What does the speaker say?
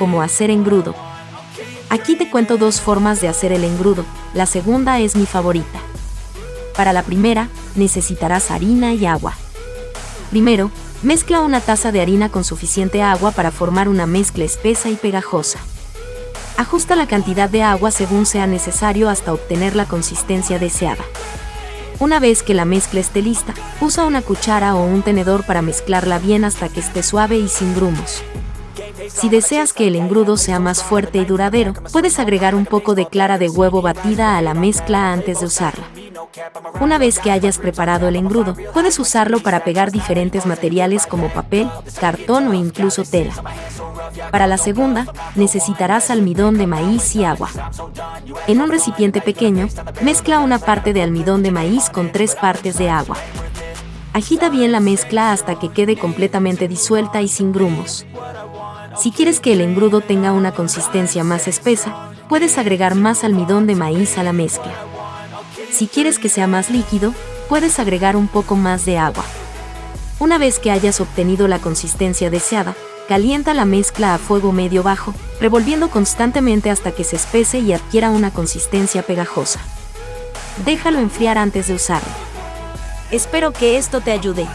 cómo hacer engrudo. Aquí te cuento dos formas de hacer el engrudo, la segunda es mi favorita. Para la primera, necesitarás harina y agua. Primero, mezcla una taza de harina con suficiente agua para formar una mezcla espesa y pegajosa. Ajusta la cantidad de agua según sea necesario hasta obtener la consistencia deseada. Una vez que la mezcla esté lista, usa una cuchara o un tenedor para mezclarla bien hasta que esté suave y sin grumos. Si deseas que el engrudo sea más fuerte y duradero, puedes agregar un poco de clara de huevo batida a la mezcla antes de usarla. Una vez que hayas preparado el engrudo, puedes usarlo para pegar diferentes materiales como papel, cartón o incluso tela. Para la segunda, necesitarás almidón de maíz y agua. En un recipiente pequeño, mezcla una parte de almidón de maíz con tres partes de agua. Agita bien la mezcla hasta que quede completamente disuelta y sin grumos. Si quieres que el engrudo tenga una consistencia más espesa, puedes agregar más almidón de maíz a la mezcla. Si quieres que sea más líquido, puedes agregar un poco más de agua. Una vez que hayas obtenido la consistencia deseada, calienta la mezcla a fuego medio bajo, revolviendo constantemente hasta que se espese y adquiera una consistencia pegajosa. Déjalo enfriar antes de usarlo. Espero que esto te ayude.